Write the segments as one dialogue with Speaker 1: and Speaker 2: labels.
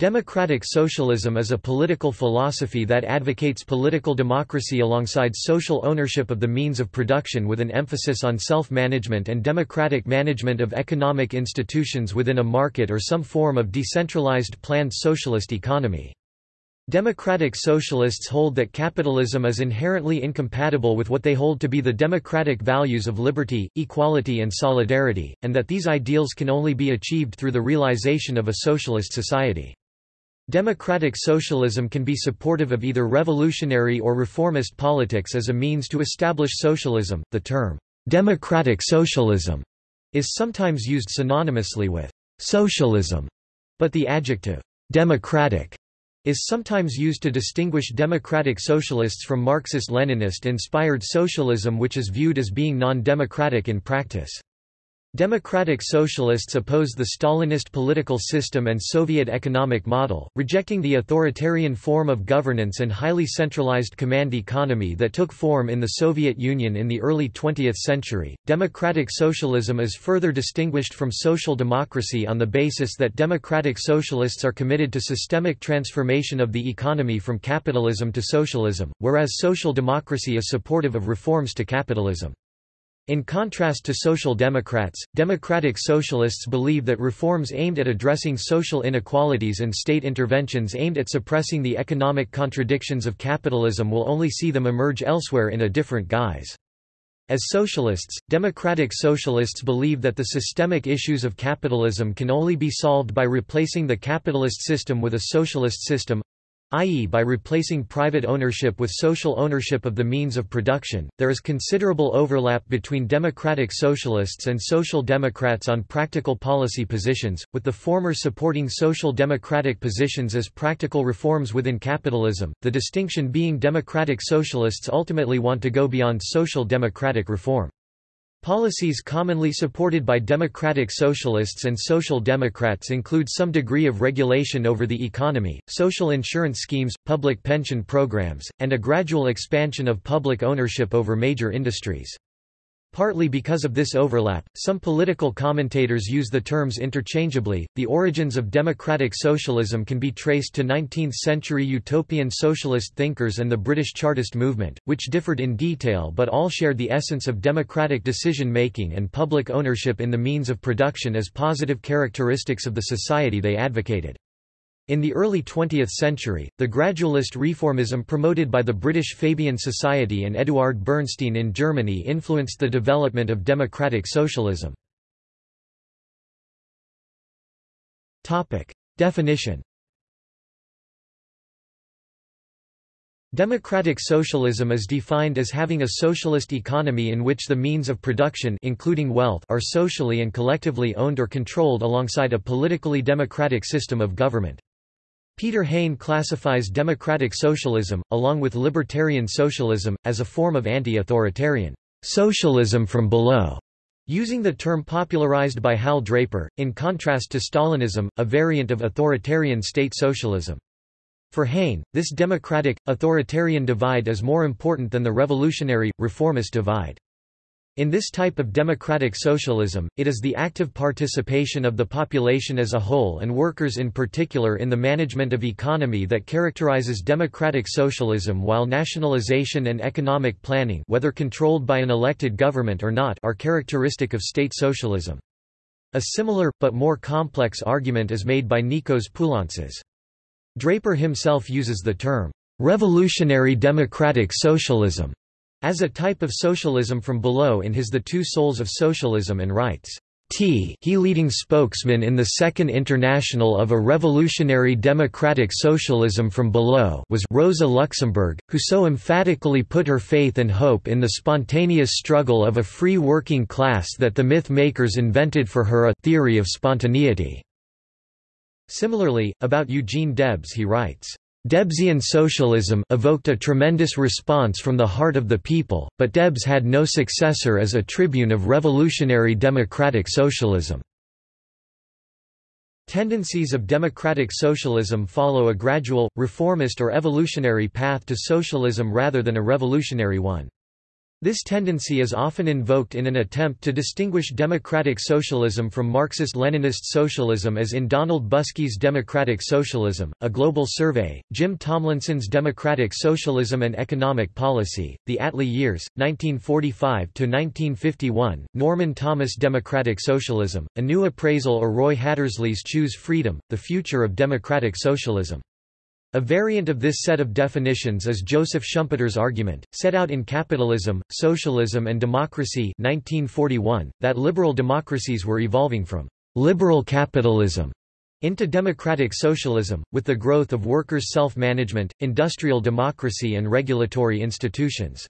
Speaker 1: Democratic socialism is a political philosophy that advocates political democracy alongside social ownership of the means of production with an emphasis on self-management and democratic management of economic institutions within a market or some form of decentralized planned socialist economy. Democratic socialists hold that capitalism is inherently incompatible with what they hold to be the democratic values of liberty, equality and solidarity, and that these ideals can only be achieved through the realization of a socialist society. Democratic socialism can be supportive of either revolutionary or reformist politics as a means to establish socialism. The term, democratic socialism, is sometimes used synonymously with socialism, but the adjective democratic is sometimes used to distinguish democratic socialists from Marxist-Leninist-inspired socialism which is viewed as being non-democratic in practice. Democratic Socialists oppose the Stalinist political system and Soviet economic model, rejecting the authoritarian form of governance and highly centralized command economy that took form in the Soviet Union in the early 20th century. Democratic socialism is further distinguished from social democracy on the basis that democratic socialists are committed to systemic transformation of the economy from capitalism to socialism, whereas social democracy is supportive of reforms to capitalism. In contrast to social democrats, democratic socialists believe that reforms aimed at addressing social inequalities and state interventions aimed at suppressing the economic contradictions of capitalism will only see them emerge elsewhere in a different guise. As socialists, democratic socialists believe that the systemic issues of capitalism can only be solved by replacing the capitalist system with a socialist system, i.e. by replacing private ownership with social ownership of the means of production. There is considerable overlap between democratic socialists and social democrats on practical policy positions, with the former supporting social democratic positions as practical reforms within capitalism, the distinction being democratic socialists ultimately want to go beyond social democratic reform. Policies commonly supported by democratic socialists and social democrats include some degree of regulation over the economy, social insurance schemes, public pension programs, and a gradual expansion of public ownership over major industries. Partly because of this overlap, some political commentators use the terms interchangeably. The origins of democratic socialism can be traced to 19th century utopian socialist thinkers and the British Chartist movement, which differed in detail but all shared the essence of democratic decision making and public ownership in the means of production as positive characteristics of the society they advocated. In the early 20th century, the gradualist reformism promoted by the British Fabian Society and Eduard Bernstein in Germany influenced the development of democratic socialism. Definition Democratic socialism is defined as having a socialist economy in which the means of production including wealth are socially and collectively owned or controlled alongside a politically democratic system of government. Peter Hain classifies democratic socialism, along with libertarian socialism, as a form of anti-authoritarian socialism from below, using the term popularized by Hal Draper, in contrast to Stalinism, a variant of authoritarian state socialism. For Hain, this democratic-authoritarian divide is more important than the revolutionary, reformist divide. In this type of democratic socialism, it is the active participation of the population as a whole and workers in particular in the management of economy that characterizes democratic socialism while nationalization and economic planning whether controlled by an elected government or not are characteristic of state socialism. A similar, but more complex argument is made by Nikos Poulantzas. Draper himself uses the term, "...revolutionary democratic socialism", as a type of socialism from below in his The Two Souls of Socialism and writes, T he leading spokesman in the Second International of a Revolutionary Democratic Socialism from Below was Rosa Luxemburg, who so emphatically put her faith and hope in the spontaneous struggle of a free working class that the myth makers invented for her a theory of spontaneity." Similarly, about Eugene Debs he writes, Debsian socialism evoked a tremendous response from the heart of the people, but Debs had no successor as a tribune of revolutionary democratic socialism. Tendencies of democratic socialism follow a gradual, reformist or evolutionary path to socialism rather than a revolutionary one. This tendency is often invoked in an attempt to distinguish democratic socialism from Marxist-Leninist socialism as in Donald Busky's Democratic Socialism, A Global Survey, Jim Tomlinson's Democratic Socialism and Economic Policy, The Attlee Years, 1945–1951, Norman Thomas Democratic Socialism, A New Appraisal or Roy Hattersley's Choose Freedom, The Future of Democratic Socialism. A variant of this set of definitions is Joseph Schumpeter's argument, set out in Capitalism, Socialism and Democracy 1941, that liberal democracies were evolving from «liberal capitalism» into democratic socialism, with the growth of workers' self-management, industrial democracy and regulatory institutions.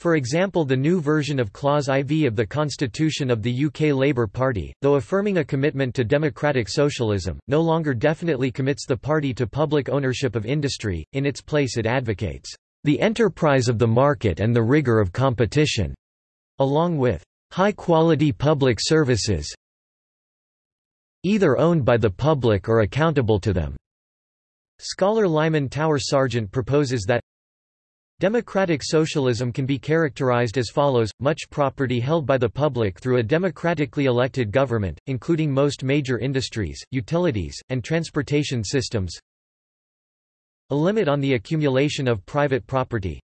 Speaker 1: For example the new version of Clause IV of the Constitution of the UK Labour Party, though affirming a commitment to democratic socialism, no longer definitely commits the party to public ownership of industry, in its place it advocates, "...the enterprise of the market and the rigour of competition", along with "...high-quality public services either owned by the public or accountable to them." Scholar Lyman Tower Sargent proposes that Democratic socialism can be characterized as follows, much property held by the public through a democratically elected government, including most major industries, utilities, and transportation systems. A limit on the accumulation of private property.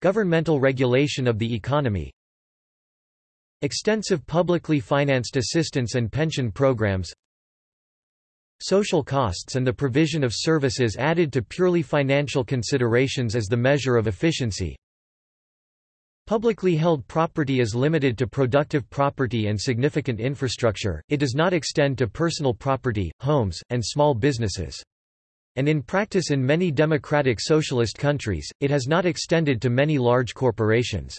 Speaker 1: Governmental regulation of the economy. Extensive publicly financed assistance and pension programs social costs and the provision of services added to purely financial considerations as the measure of efficiency. Publicly held property is limited to productive property and significant infrastructure, it does not extend to personal property, homes, and small businesses. And in practice in many democratic socialist countries, it has not extended to many large corporations.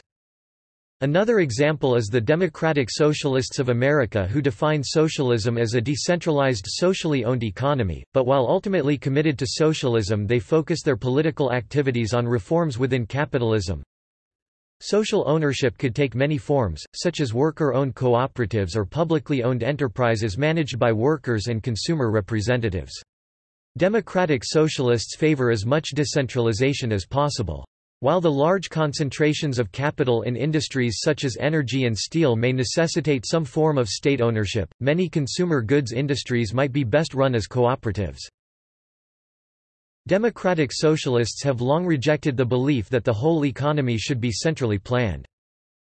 Speaker 1: Another example is the Democratic Socialists of America who define socialism as a decentralized socially owned economy, but while ultimately committed to socialism they focus their political activities on reforms within capitalism. Social ownership could take many forms, such as worker-owned cooperatives or publicly owned enterprises managed by workers and consumer representatives. Democratic socialists favor as much decentralization as possible. While the large concentrations of capital in industries such as energy and steel may necessitate some form of state ownership, many consumer goods industries might be best run as cooperatives. Democratic socialists have long rejected the belief that the whole economy should be centrally planned.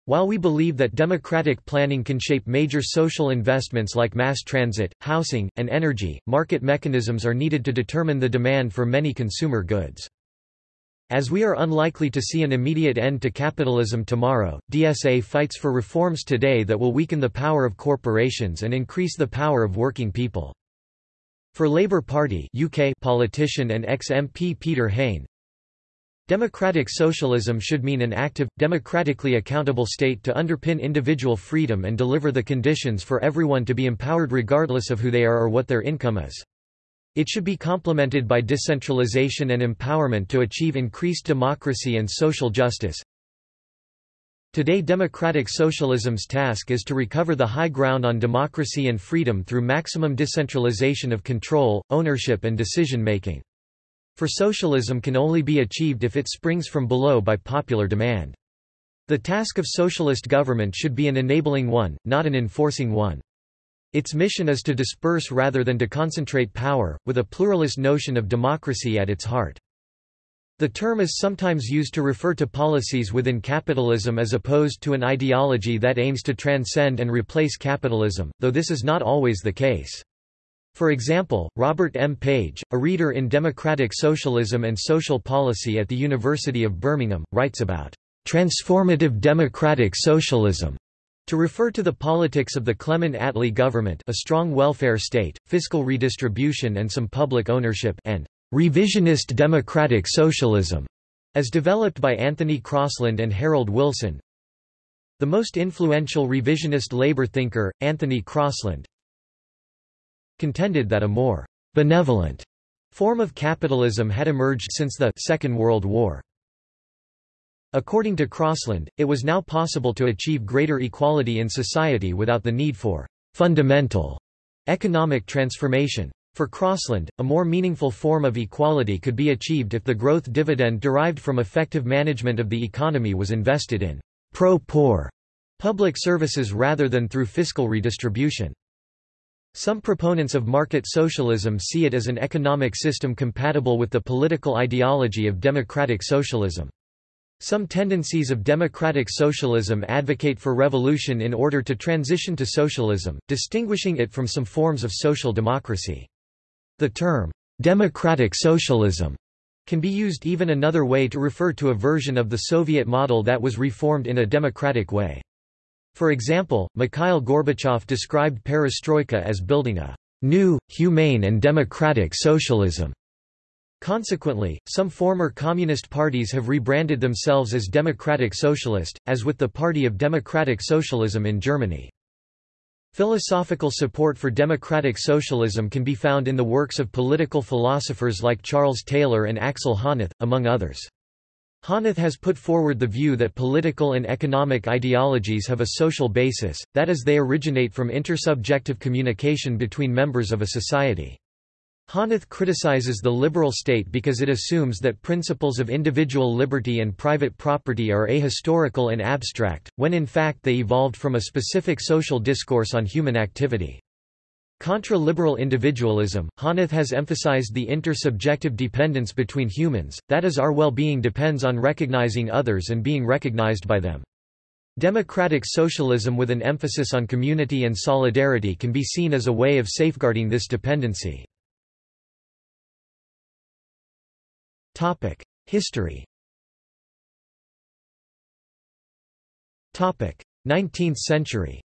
Speaker 1: While we believe that democratic planning can shape major social investments like mass transit, housing, and energy, market mechanisms are needed to determine the demand for many consumer goods. As we are unlikely to see an immediate end to capitalism tomorrow, DSA fights for reforms today that will weaken the power of corporations and increase the power of working people. For Labour Party UK politician and ex-MP Peter Hain, Democratic socialism should mean an active, democratically accountable state to underpin individual freedom and deliver the conditions for everyone to be empowered regardless of who they are or what their income is. It should be complemented by decentralization and empowerment to achieve increased democracy and social justice. Today democratic socialism's task is to recover the high ground on democracy and freedom through maximum decentralization of control, ownership and decision-making. For socialism can only be achieved if it springs from below by popular demand. The task of socialist government should be an enabling one, not an enforcing one. Its mission is to disperse rather than to concentrate power, with a pluralist notion of democracy at its heart. The term is sometimes used to refer to policies within capitalism as opposed to an ideology that aims to transcend and replace capitalism, though this is not always the case. For example, Robert M. Page, a reader in Democratic Socialism and Social Policy at the University of Birmingham, writes about transformative democratic socialism to refer to the politics of the Clement Attlee government a strong welfare state, fiscal redistribution and some public ownership and revisionist democratic socialism, as developed by Anthony Crosland and Harold Wilson. The most influential revisionist labor thinker, Anthony Crosland, contended that a more benevolent form of capitalism had emerged since the Second World War. According to Crosland, it was now possible to achieve greater equality in society without the need for fundamental economic transformation. For Crosland, a more meaningful form of equality could be achieved if the growth dividend derived from effective management of the economy was invested in pro-poor public services rather than through fiscal redistribution. Some proponents of market socialism see it as an economic system compatible with the political ideology of democratic socialism. Some tendencies of democratic socialism advocate for revolution in order to transition to socialism, distinguishing it from some forms of social democracy. The term, democratic socialism, can be used even another way to refer to a version of the Soviet model that was reformed in a democratic way. For example, Mikhail Gorbachev described perestroika as building a new, humane and democratic socialism. Consequently, some former communist parties have rebranded themselves as Democratic Socialist, as with the Party of Democratic Socialism in Germany. Philosophical support for democratic socialism can be found in the works of political philosophers like Charles Taylor and Axel Honneth, among others. Honneth has put forward the view that political and economic ideologies have a social basis, that is they originate from intersubjective communication between members of a society. Honneth criticizes the liberal state because it assumes that principles of individual liberty and private property are ahistorical and abstract, when in fact they evolved from a specific social discourse on human activity. Contra liberal individualism, Honneth has emphasized the intersubjective dependence between humans, that is our well-being depends on recognizing others and being recognized by them. Democratic socialism with an emphasis on community and solidarity can be seen as a way of safeguarding this dependency. History. 19th century.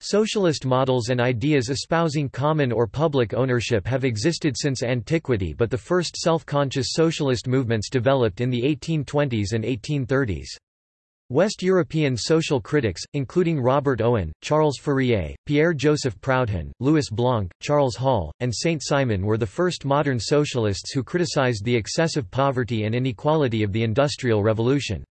Speaker 1: Socialist models and ideas espousing common or public ownership have existed since antiquity but the first self-conscious socialist movements developed in the 1820s and 1830s. West European social critics, including Robert Owen, Charles Fourier, Pierre-Joseph Proudhon, Louis Blanc, Charles Hall, and Saint-Simon were the first modern socialists who criticized the excessive poverty and inequality of the Industrial Revolution.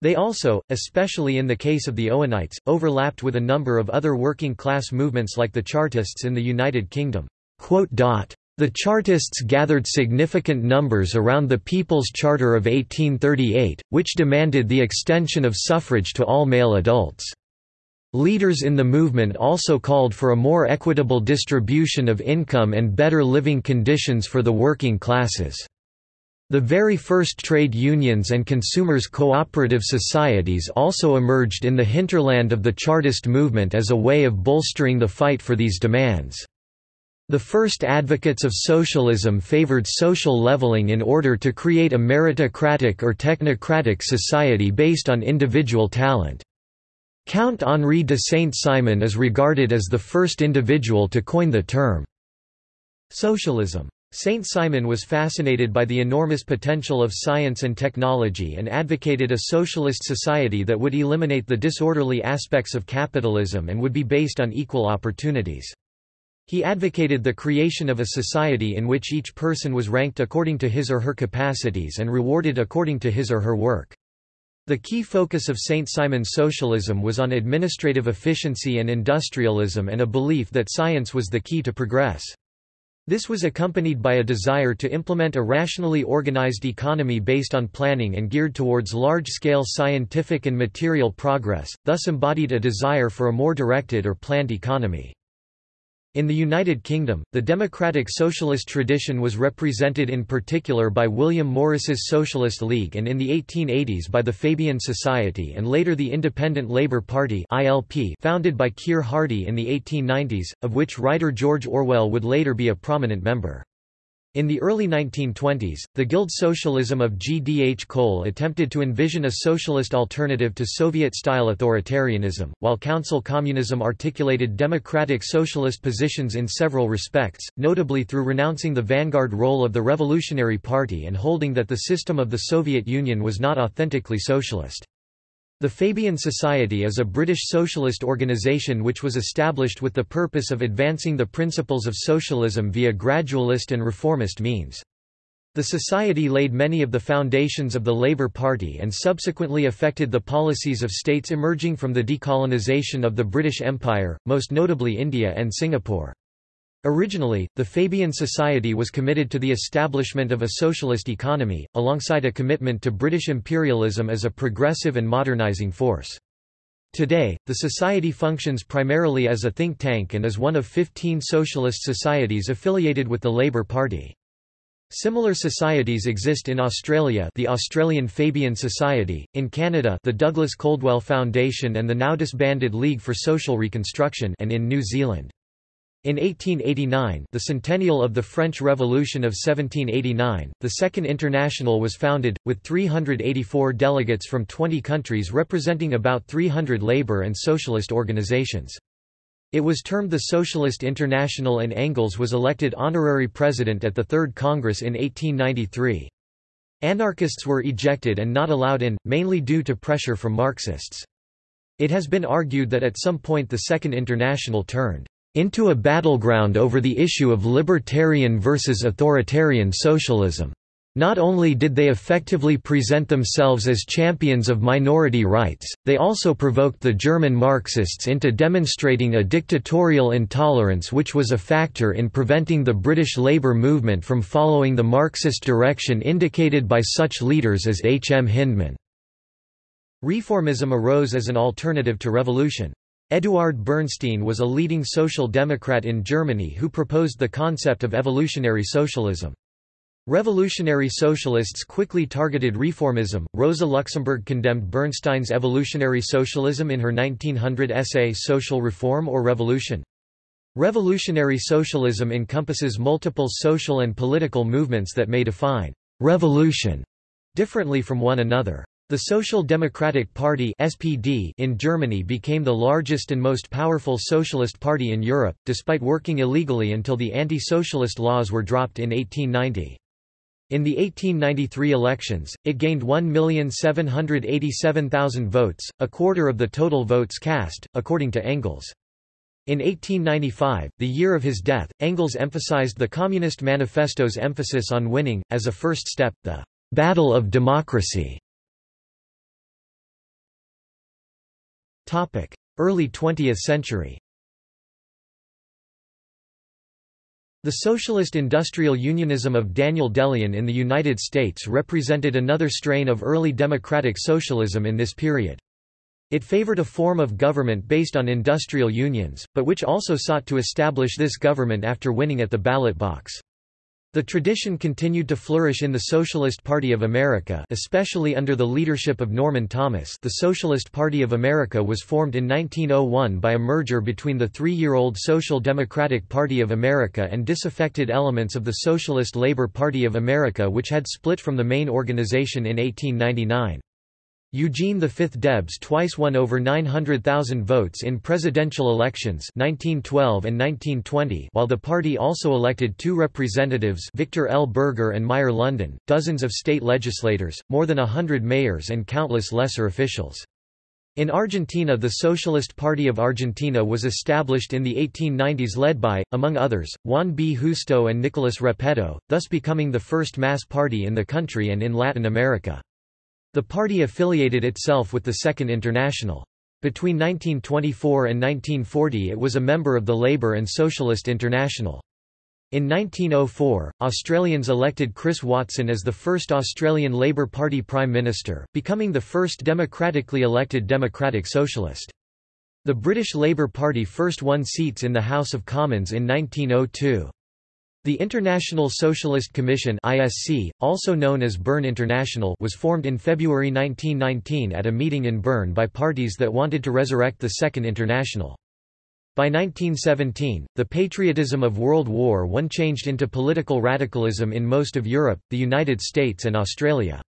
Speaker 1: They also, especially in the case of the Owenites, overlapped with a number of other working-class movements like the Chartists in the United Kingdom. The Chartists gathered significant numbers around the People's Charter of 1838, which demanded the extension of suffrage to all male adults. Leaders in the movement also called for a more equitable distribution of income and better living conditions for the working classes. The very first trade unions and consumers' cooperative societies also emerged in the hinterland of the Chartist movement as a way of bolstering the fight for these demands. The first advocates of socialism favored social leveling in order to create a meritocratic or technocratic society based on individual talent. Count Henri de Saint-Simon is regarded as the first individual to coin the term socialism. Saint-Simon was fascinated by the enormous potential of science and technology and advocated a socialist society that would eliminate the disorderly aspects of capitalism and would be based on equal opportunities. He advocated the creation of a society in which each person was ranked according to his or her capacities and rewarded according to his or her work. The key focus of Saint-Simon's socialism was on administrative efficiency and industrialism and a belief that science was the key to progress. This was accompanied by a desire to implement a rationally organized economy based on planning and geared towards large-scale scientific and material progress, thus embodied a desire for a more directed or planned economy. In the United Kingdom, the democratic socialist tradition was represented in particular by William Morris's Socialist League and in the 1880s by the Fabian Society and later the Independent Labour Party founded by Keir Hardie in the 1890s, of which writer George Orwell would later be a prominent member. In the early 1920s, the Guild Socialism of G. D. H. Cole attempted to envision a socialist alternative to Soviet-style authoritarianism, while Council Communism articulated democratic socialist positions in several respects, notably through renouncing the vanguard role of the Revolutionary Party and holding that the system of the Soviet Union was not authentically socialist. The Fabian Society is a British socialist organisation which was established with the purpose of advancing the principles of socialism via gradualist and reformist means. The society laid many of the foundations of the Labour Party and subsequently affected the policies of states emerging from the decolonisation of the British Empire, most notably India and Singapore. Originally, the Fabian Society was committed to the establishment of a socialist economy, alongside a commitment to British imperialism as a progressive and modernising force. Today, the society functions primarily as a think tank and is one of 15 socialist societies affiliated with the Labour Party. Similar societies exist in Australia the Australian Fabian Society, in Canada the Douglas Coldwell Foundation and the now disbanded League for Social Reconstruction and in New Zealand. In 1889 the centennial of the French Revolution of 1789, the Second International was founded, with 384 delegates from 20 countries representing about 300 labor and socialist organizations. It was termed the Socialist International and Engels was elected honorary president at the Third Congress in 1893. Anarchists were ejected and not allowed in, mainly due to pressure from Marxists. It has been argued that at some point the Second International turned into a battleground over the issue of libertarian versus authoritarian socialism. Not only did they effectively present themselves as champions of minority rights, they also provoked the German Marxists into demonstrating a dictatorial intolerance which was a factor in preventing the British labour movement from following the Marxist direction indicated by such leaders as H. M. Hyndman. Reformism arose as an alternative to revolution. Eduard Bernstein was a leading social democrat in Germany who proposed the concept of evolutionary socialism. Revolutionary socialists quickly targeted reformism. Rosa Luxemburg condemned Bernstein's evolutionary socialism in her 1900 essay Social Reform or Revolution. Revolutionary socialism encompasses multiple social and political movements that may define revolution differently from one another. The Social Democratic Party (SPD) in Germany became the largest and most powerful socialist party in Europe, despite working illegally until the anti-socialist laws were dropped in 1890. In the 1893 elections, it gained 1,787,000 votes, a quarter of the total votes cast, according to Engels. In 1895, the year of his death, Engels emphasized the Communist Manifesto's emphasis on winning, as a first step, the «battle of democracy». Early 20th century The socialist industrial unionism of Daniel De Leon in the United States represented another strain of early democratic socialism in this period. It favored a form of government based on industrial unions, but which also sought to establish this government after winning at the ballot box. The tradition continued to flourish in the Socialist Party of America especially under the leadership of Norman Thomas the Socialist Party of America was formed in 1901 by a merger between the three-year-old Social Democratic Party of America and disaffected elements of the Socialist Labor Party of America which had split from the main organization in 1899. Eugene V Debs twice won over 900,000 votes in presidential elections 1912 and 1920 while the party also elected two representatives Victor L. Berger and Meyer London, dozens of state legislators, more than a hundred mayors and countless lesser officials. In Argentina the Socialist Party of Argentina was established in the 1890s led by, among others, Juan B. Justo and Nicolas Repetto, thus becoming the first mass party in the country and in Latin America. The party affiliated itself with the Second International. Between 1924 and 1940 it was a member of the Labour and Socialist International. In 1904, Australians elected Chris Watson as the first Australian Labour Party Prime Minister, becoming the first democratically elected Democratic Socialist. The British Labour Party first won seats in the House of Commons in 1902. The International Socialist Commission ISC, also known as Bern International was formed in February 1919 at a meeting in Bern by parties that wanted to resurrect the Second International. By 1917, the patriotism of World War I changed into political radicalism in most of Europe, the United States and Australia.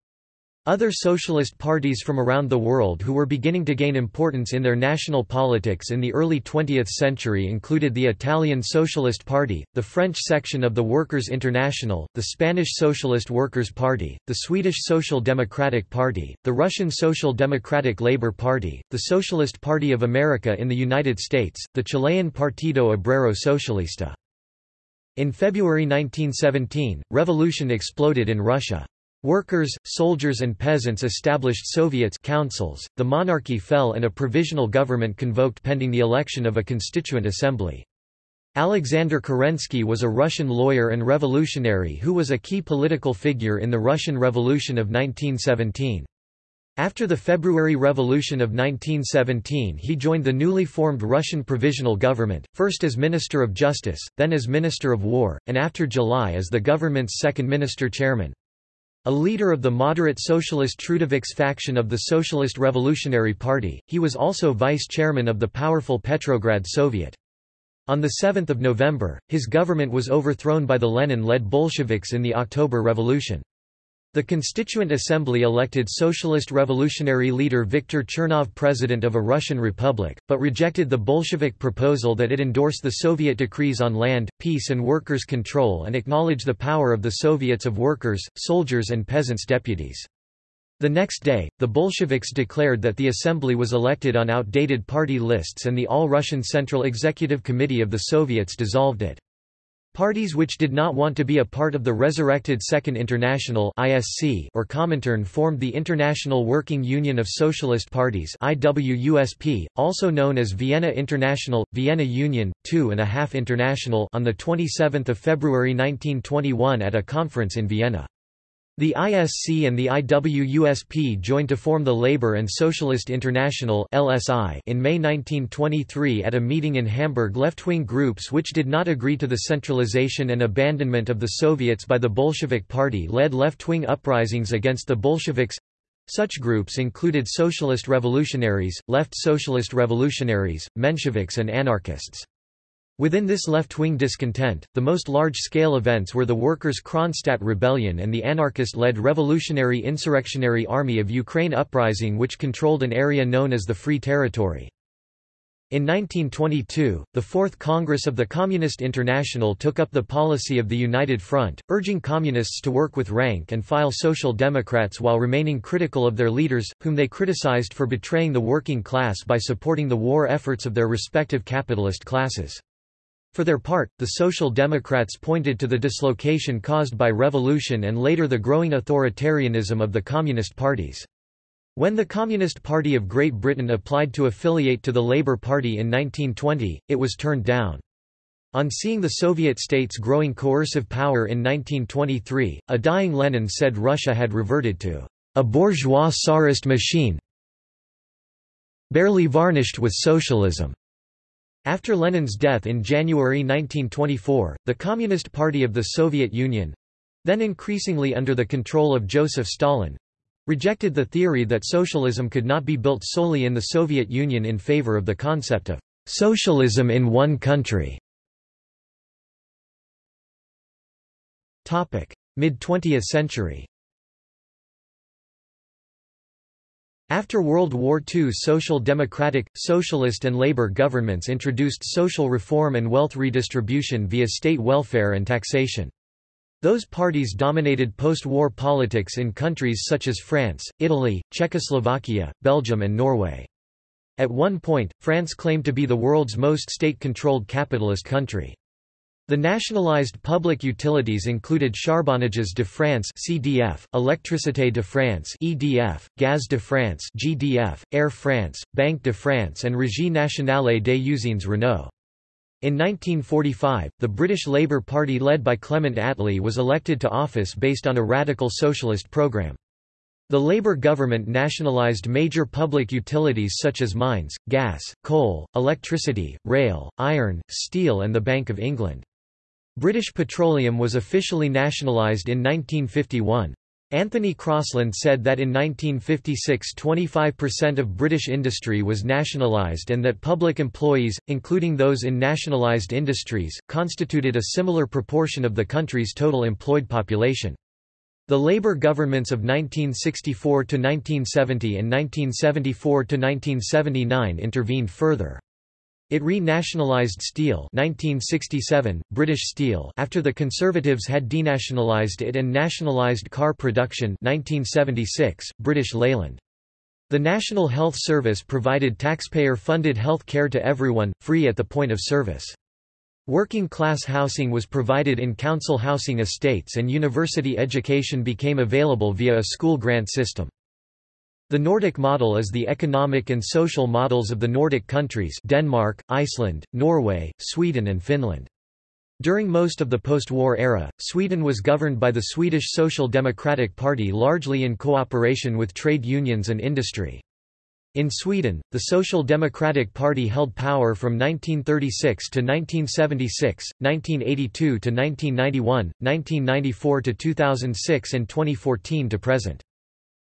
Speaker 1: Other socialist parties from around the world who were beginning to gain importance in their national politics in the early 20th century included the Italian Socialist Party, the French section of the Workers' International, the Spanish Socialist Workers' Party, the Swedish Social Democratic Party, the Russian Social Democratic Labour Party, the Socialist Party of America in the United States, the Chilean Partido Obrero Socialista. In February 1917, revolution exploded in Russia. Workers, soldiers and peasants established Soviets councils, the monarchy fell and a provisional government convoked pending the election of a constituent assembly. Alexander Kerensky was a Russian lawyer and revolutionary who was a key political figure in the Russian Revolution of 1917. After the February Revolution of 1917 he joined the newly formed Russian Provisional Government, first as Minister of Justice, then as Minister of War, and after July as the government's second minister-chairman. A leader of the moderate socialist Trudoviks faction of the Socialist Revolutionary Party, he was also vice-chairman of the powerful Petrograd Soviet. On 7 November, his government was overthrown by the Lenin-led Bolsheviks in the October Revolution. The Constituent Assembly elected Socialist Revolutionary leader Viktor Chernov president of a Russian republic, but rejected the Bolshevik proposal that it endorse the Soviet decrees on land, peace and workers' control and acknowledge the power of the Soviets of workers, soldiers and peasants' deputies. The next day, the Bolsheviks declared that the assembly was elected on outdated party lists and the All-Russian Central Executive Committee of the Soviets dissolved it. Parties which did not want to be a part of the resurrected Second International (ISC) or Comintern formed the International Working Union of Socialist Parties (IWUSP), also known as Vienna International, Vienna Union, Two and a Half International, on the 27th of February 1921 at a conference in Vienna. The ISC and the IWUSP joined to form the Labour and Socialist International (LSI) in May 1923 at a meeting in Hamburg. Left-wing groups which did not agree to the centralization and abandonment of the Soviets by the Bolshevik Party led left-wing uprisings against the Bolsheviks. Such groups included socialist revolutionaries, left socialist revolutionaries, Mensheviks and anarchists. Within this left-wing discontent, the most large-scale events were the Workers' Kronstadt Rebellion and the anarchist-led Revolutionary Insurrectionary Army of Ukraine uprising which controlled an area known as the Free Territory. In 1922, the Fourth Congress of the Communist International took up the policy of the United Front, urging Communists to work with rank and file Social Democrats while remaining critical of their leaders, whom they criticized for betraying the working class by supporting the war efforts of their respective capitalist classes. For their part, the Social Democrats pointed to the dislocation caused by revolution and later the growing authoritarianism of the Communist parties. When the Communist Party of Great Britain applied to affiliate to the Labour Party in 1920, it was turned down. On seeing the Soviet states' growing coercive power in 1923, a dying Lenin said Russia had reverted to a bourgeois Tsarist machine barely varnished with socialism. After Lenin's death in January 1924, the Communist Party of the Soviet Union—then increasingly under the control of Joseph Stalin—rejected the theory that socialism could not be built solely in the Soviet Union in favor of the concept of socialism in one country. Mid-20th century After World War II social democratic, socialist and labor governments introduced social reform and wealth redistribution via state welfare and taxation. Those parties dominated post-war politics in countries such as France, Italy, Czechoslovakia, Belgium and Norway. At one point, France claimed to be the world's most state-controlled capitalist country. The nationalized public utilities included Charbonnages de France (CDF), Électricité de France (EDF), Gaz de France (GDF), Air France, Banque de France, and Régie nationale des usines Renault. In 1945, the British Labour Party led by Clement Attlee was elected to office based on a radical socialist programme. The Labour government nationalised major public utilities such as mines, gas, coal, electricity, rail, iron, steel and the Bank of England. British Petroleum was officially nationalised in 1951. Anthony Crosland said that in 1956 25% of British industry was nationalised and that public employees, including those in nationalised industries, constituted a similar proportion of the country's total employed population. The Labour governments of 1964–1970 and 1974–1979 intervened further. It re-nationalised steel 1967, British Steel after the Conservatives had denationalised it and nationalised car production 1976, British Leyland. The National Health Service provided taxpayer-funded health care to everyone, free at the point of service. Working-class housing was provided in council housing estates and university education became available via a school grant system. The Nordic model is the economic and social models of the Nordic countries Denmark, Iceland, Norway, Sweden and Finland. During most of the post-war era, Sweden was governed by the Swedish Social Democratic Party largely in cooperation with trade unions and industry. In Sweden, the Social Democratic Party held power from 1936 to 1976, 1982 to 1991, 1994 to 2006 and 2014 to present.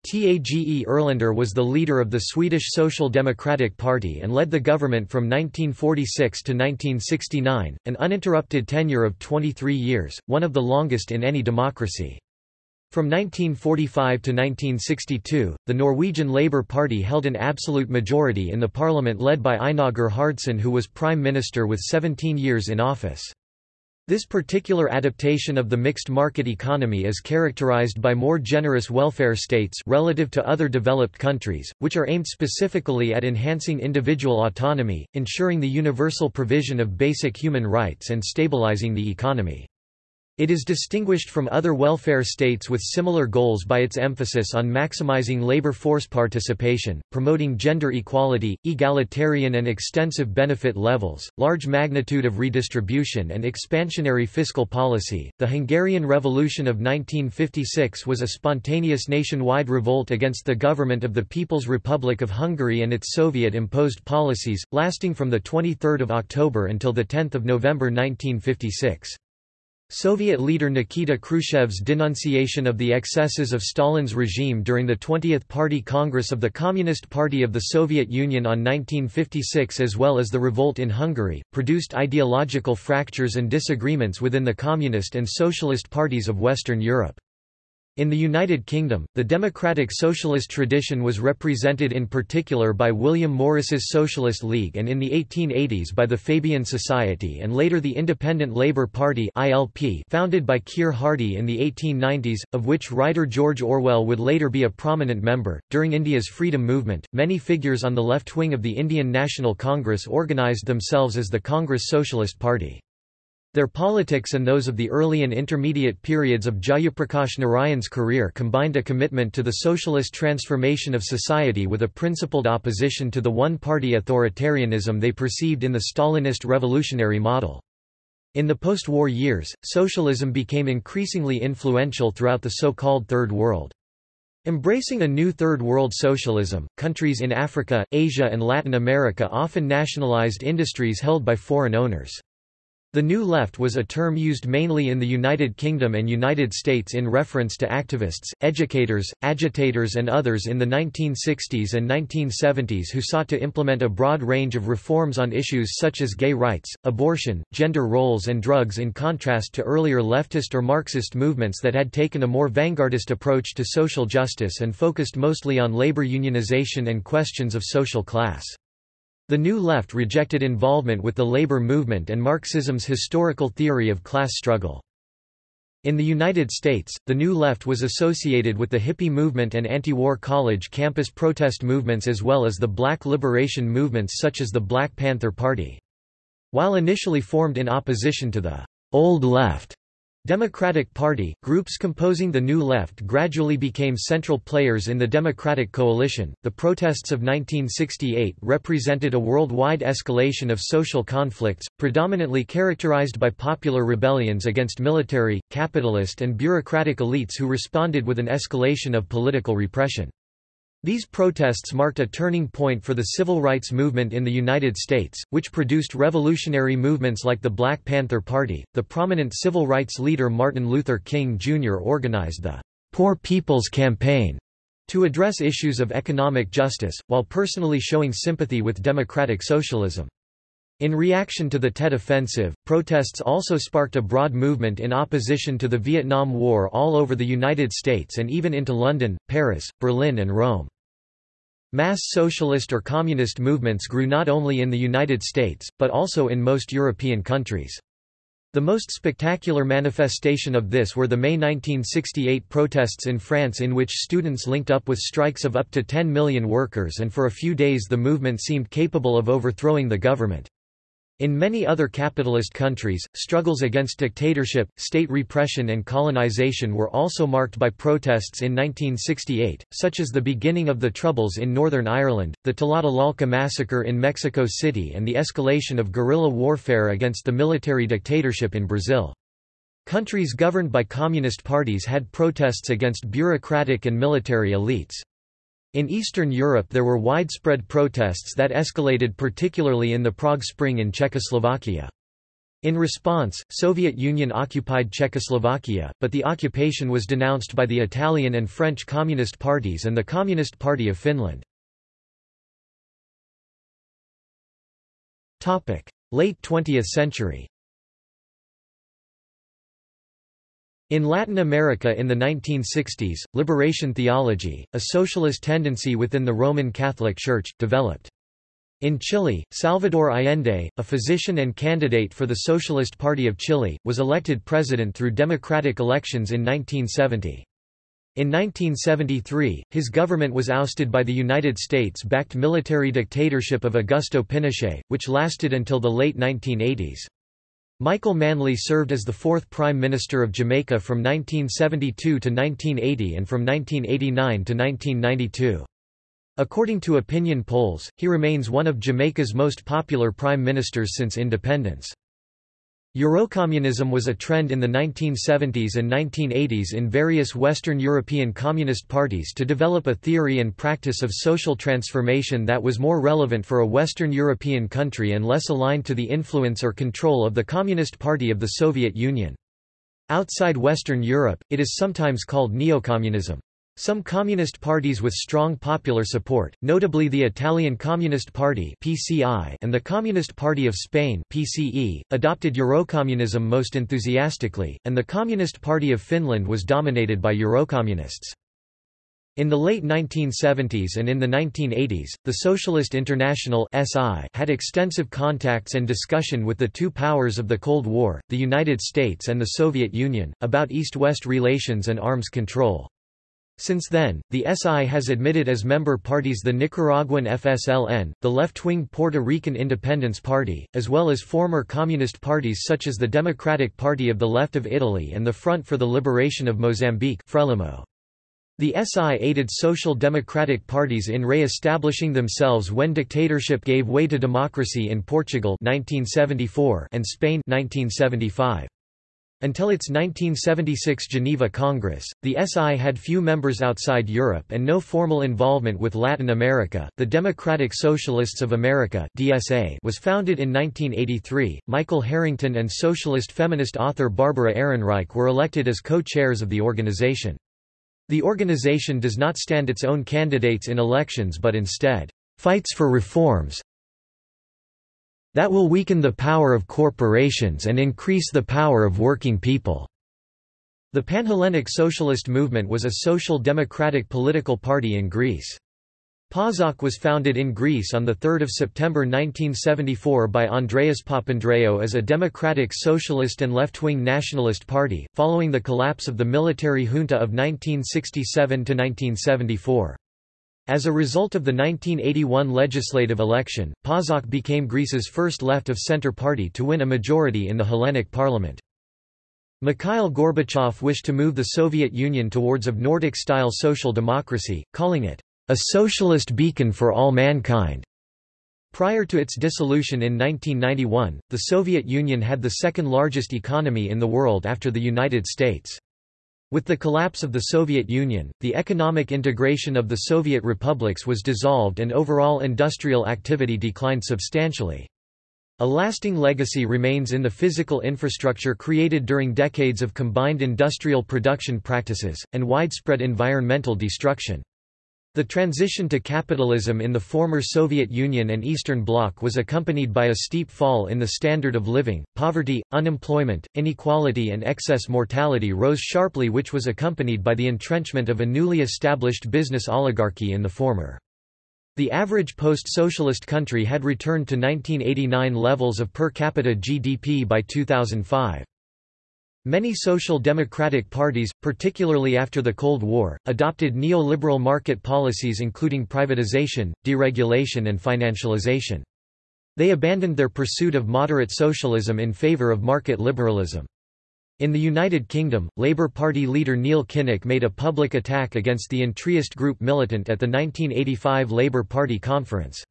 Speaker 1: Tage Erlander was the leader of the Swedish Social Democratic Party and led the government from 1946 to 1969, an uninterrupted tenure of 23 years, one of the longest in any democracy. From 1945 to 1962, the Norwegian Labour Party held an absolute majority in the parliament led by Einar Gerhardsen who was prime minister with 17 years in office. This particular adaptation of the mixed market economy is characterized by more generous welfare states relative to other developed countries, which are aimed specifically at enhancing individual autonomy, ensuring the universal provision of basic human rights and stabilizing the economy. It is distinguished from other welfare states with similar goals by its emphasis on maximizing labor force participation, promoting gender equality, egalitarian and extensive benefit levels, large magnitude of redistribution, and expansionary fiscal policy. The Hungarian Revolution of 1956 was a spontaneous nationwide revolt against the government of the People's Republic of Hungary and its Soviet imposed policies, lasting from 23 October until 10 November 1956. Soviet leader Nikita Khrushchev's denunciation of the excesses of Stalin's regime during the 20th Party Congress of the Communist Party of the Soviet Union on 1956 as well as the revolt in Hungary, produced ideological fractures and disagreements within the Communist and Socialist parties of Western Europe. In the United Kingdom, the democratic socialist tradition was represented in particular by William Morris's Socialist League and in the 1880s by the Fabian Society and later the Independent Labour Party founded by Keir Hardie in the 1890s, of which writer George Orwell would later be a prominent member. During India's freedom movement, many figures on the left wing of the Indian National Congress organised themselves as the Congress Socialist Party. Their politics and those of the early and intermediate periods of Jayaprakash Narayan's career combined a commitment to the socialist transformation of society with a principled opposition to the one-party authoritarianism they perceived in the Stalinist revolutionary model. In the post-war years, socialism became increasingly influential throughout the so-called Third World. Embracing a new Third World socialism, countries in Africa, Asia and Latin America often nationalized industries held by foreign owners. The New Left was a term used mainly in the United Kingdom and United States in reference to activists, educators, agitators and others in the 1960s and 1970s who sought to implement a broad range of reforms on issues such as gay rights, abortion, gender roles and drugs in contrast to earlier leftist or Marxist movements that had taken a more vanguardist approach to social justice and focused mostly on labor unionization and questions of social class. The New Left rejected involvement with the labor movement and Marxism's historical theory of class struggle. In the United States, the New Left was associated with the hippie movement and anti-war college campus protest movements as well as the black liberation movements such as the Black Panther Party. While initially formed in opposition to the «Old Left», Democratic Party, groups composing the New Left gradually became central players in the Democratic coalition. The protests of 1968 represented a worldwide escalation of social conflicts, predominantly characterized by popular rebellions against military, capitalist, and bureaucratic elites who responded with an escalation of political repression. These protests marked a turning point for the civil rights movement in the United States, which produced revolutionary movements like the Black Panther Party. The prominent civil rights leader Martin Luther King Jr. organized the Poor People's Campaign to address issues of economic justice, while personally showing sympathy with democratic socialism. In reaction to the Tet Offensive, protests also sparked a broad movement in opposition to the Vietnam War all over the United States and even into London, Paris, Berlin and Rome. Mass socialist or communist movements grew not only in the United States, but also in most European countries. The most spectacular manifestation of this were the May 1968 protests in France in which students linked up with strikes of up to 10 million workers and for a few days the movement seemed capable of overthrowing the government. In many other capitalist countries, struggles against dictatorship, state repression and colonization were also marked by protests in 1968, such as the beginning of the Troubles in Northern Ireland, the Tlatelolco massacre in Mexico City and the escalation of guerrilla warfare against the military dictatorship in Brazil. Countries governed by communist parties had protests against bureaucratic and military elites. In Eastern Europe there were widespread protests that escalated particularly in the Prague Spring in Czechoslovakia. In response, Soviet Union occupied Czechoslovakia, but the occupation was denounced by the Italian and French Communist parties and the Communist Party of Finland. Late 20th century In Latin America in the 1960s, liberation theology, a socialist tendency within the Roman Catholic Church, developed. In Chile, Salvador Allende, a physician and candidate for the Socialist Party of Chile, was elected president through democratic elections in 1970. In 1973, his government was ousted by the United States-backed military dictatorship of Augusto Pinochet, which lasted until the late 1980s. Michael Manley served as the fourth Prime Minister of Jamaica from 1972 to 1980 and from 1989 to 1992. According to opinion polls, he remains one of Jamaica's most popular prime ministers since independence. Eurocommunism was a trend in the 1970s and 1980s in various Western European communist parties to develop a theory and practice of social transformation that was more relevant for a Western European country and less aligned to the influence or control of the Communist Party of the Soviet Union. Outside Western Europe, it is sometimes called neocommunism. Some communist parties with strong popular support, notably the Italian Communist Party (PCI) and the Communist Party of Spain (PCE), adopted Eurocommunism most enthusiastically, and the Communist Party of Finland was dominated by Eurocommunists. In the late 1970s and in the 1980s, the Socialist International (SI) had extensive contacts and discussion with the two powers of the Cold War, the United States and the Soviet Union, about East-West relations and arms control. Since then, the SI has admitted as member parties the Nicaraguan FSLN, the left-wing Puerto Rican Independence Party, as well as former communist parties such as the Democratic Party of the Left of Italy and the Front for the Liberation of Mozambique Frelimo. The SI aided social democratic parties in re-establishing themselves when dictatorship gave way to democracy in Portugal 1974 and Spain 1975. Until its 1976 Geneva Congress, the SI had few members outside Europe and no formal involvement with Latin America. The Democratic Socialists of America (DSA) was founded in 1983. Michael Harrington and socialist feminist author Barbara Ehrenreich were elected as co-chairs of the organization. The organization does not stand its own candidates in elections but instead fights for reforms, that will weaken the power of corporations and increase the power of working people. The Panhellenic Socialist Movement was a social democratic political party in Greece. PASOK was founded in Greece on 3 September 1974 by Andreas Papandreou as a democratic socialist and left-wing nationalist party, following the collapse of the military junta of 1967–1974. As a result of the 1981 legislative election, PASOK became Greece's first left-of-center party to win a majority in the Hellenic parliament. Mikhail Gorbachev wished to move the Soviet Union towards of Nordic-style social democracy, calling it, "...a socialist beacon for all mankind." Prior to its dissolution in 1991, the Soviet Union had the second largest economy in the world after the United States. With the collapse of the Soviet Union, the economic integration of the Soviet republics was dissolved and overall industrial activity declined substantially. A lasting legacy remains in the physical infrastructure created during decades of combined industrial production practices, and widespread environmental destruction. The transition to capitalism in the former Soviet Union and Eastern Bloc was accompanied by a steep fall in the standard of living, poverty, unemployment, inequality and excess mortality rose sharply which was accompanied by the entrenchment of a newly established business oligarchy in the former. The average post-socialist country had returned to 1989 levels of per capita GDP by 2005. Many social democratic parties, particularly after the Cold War, adopted neoliberal market policies including privatization, deregulation and financialization. They abandoned their pursuit of moderate socialism in favour of market liberalism. In the United Kingdom, Labour Party leader Neil Kinnock made a public attack against the entryist group Militant at the 1985 Labour Party conference.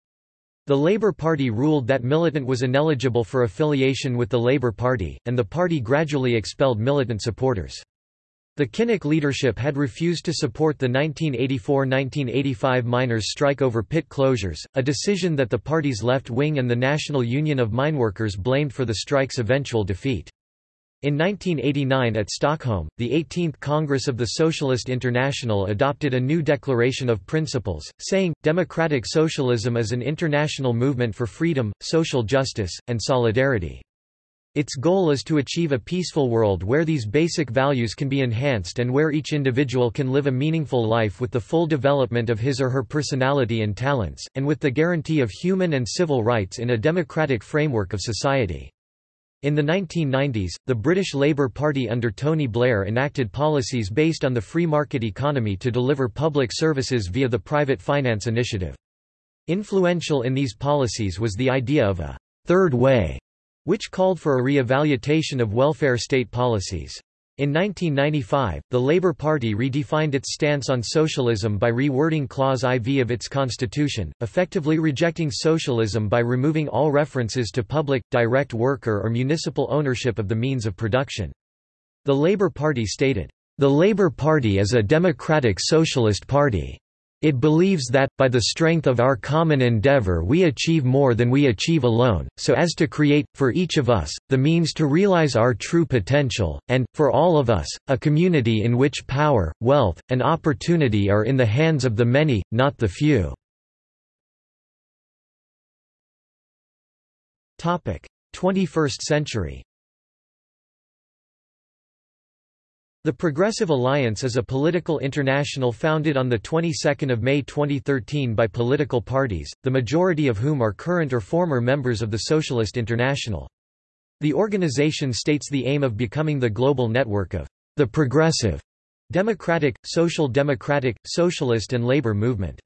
Speaker 1: The Labour Party ruled that Militant was ineligible for affiliation with the Labour Party, and the party gradually expelled Militant supporters. The Kinnock leadership had refused to support the 1984–1985 miners' strike over pit closures, a decision that the party's left wing and the National Union of Mineworkers blamed for the strike's eventual defeat. In 1989 at Stockholm, the 18th Congress of the Socialist International adopted a new Declaration of Principles, saying, Democratic Socialism is an international movement for freedom, social justice, and solidarity. Its goal is to achieve a peaceful world where these basic values can be enhanced and where each individual can live a meaningful life with the full development of his or her personality and talents, and with the guarantee of human and civil rights in a democratic framework of society. In the 1990s, the British Labour Party under Tony Blair enacted policies based on the free market economy to deliver public services via the private finance initiative. Influential in these policies was the idea of a third way, which called for a re-evaluation of welfare state policies. In 1995, the Labour Party redefined its stance on socialism by rewording Clause IV of its constitution, effectively rejecting socialism by removing all references to public, direct worker or municipal ownership of the means of production. The Labour Party stated, "...the Labour Party is a democratic socialist party." It believes that, by the strength of our common endeavor we achieve more than we achieve alone, so as to create, for each of us, the means to realize our true potential, and, for all of us, a community in which power, wealth, and opportunity are in the hands of the many, not the few. 21st century The Progressive Alliance is a political international founded on the 22nd of May 2013 by political parties, the majority of whom are current or former members of the Socialist International. The organization states the aim of becoming the global network of the progressive, democratic, social democratic, socialist and labor movement.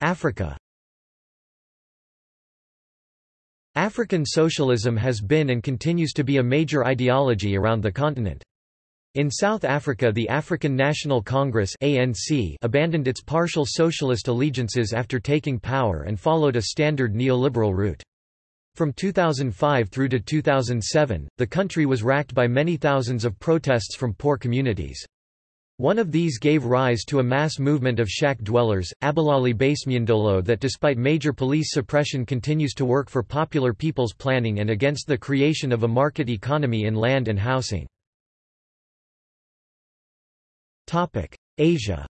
Speaker 1: Africa African socialism has been and continues to be a major ideology around the continent. In South Africa the African National Congress ANC abandoned its partial socialist allegiances after taking power and followed a standard neoliberal route. From 2005 through to 2007, the country was racked by many thousands of protests from poor communities. One of these gave rise to a mass movement of shack dwellers, Abahlali baseMjondolo that despite major police suppression continues to work for popular people's planning and against the creation of a market economy in land and housing. Asia